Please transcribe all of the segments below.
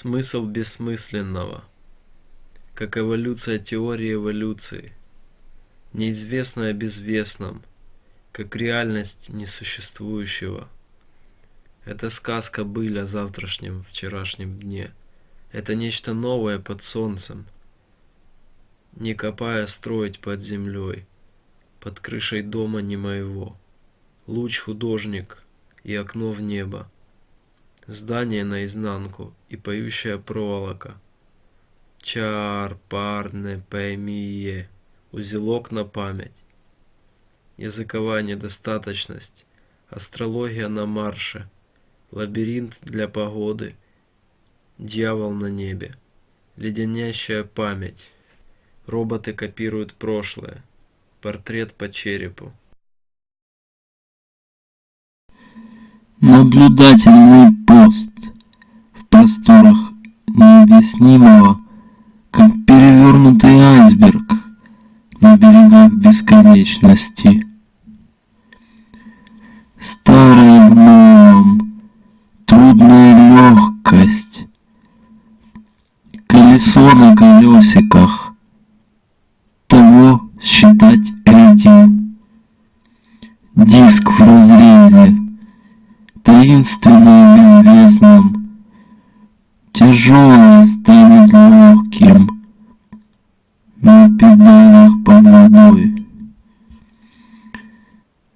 Смысл бессмысленного. Как эволюция теории эволюции. Неизвестное о безвестном. Как реальность несуществующего. Это сказка быль о завтрашнем, вчерашнем дне. Это нечто новое под солнцем. Не копая строить под землей, под крышей дома не моего. Луч художник и окно в небо. Здание наизнанку и поющая проволока. Чар, парне, поймие, узелок на память. Языковая недостаточность, астрология на марше, лабиринт для погоды, дьявол на небе, леденящая память. Роботы копируют прошлое, портрет по черепу. Наблюдательный пост в просторах необъяснимого, как перевернутый айсберг на берегах бесконечности. Старое в новом, трудная легкость, колесо на колесиках, того считать этим, диск в разрезе, таинственно безвестном, тяжелое станет легким на педалях под водой.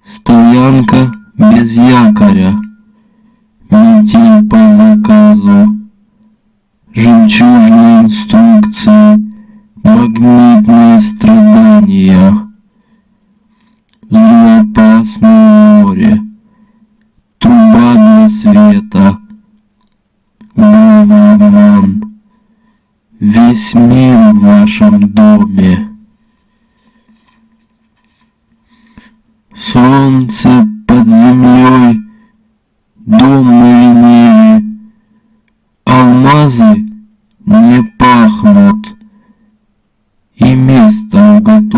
Стоянка без якоря, метель по заказу, жемчужные инструкции, магнитные страдания, труба света. Мы вам весь мир в вашем доме. Солнце под землей, дом на линии, Алмазы не пахнут, и место готово.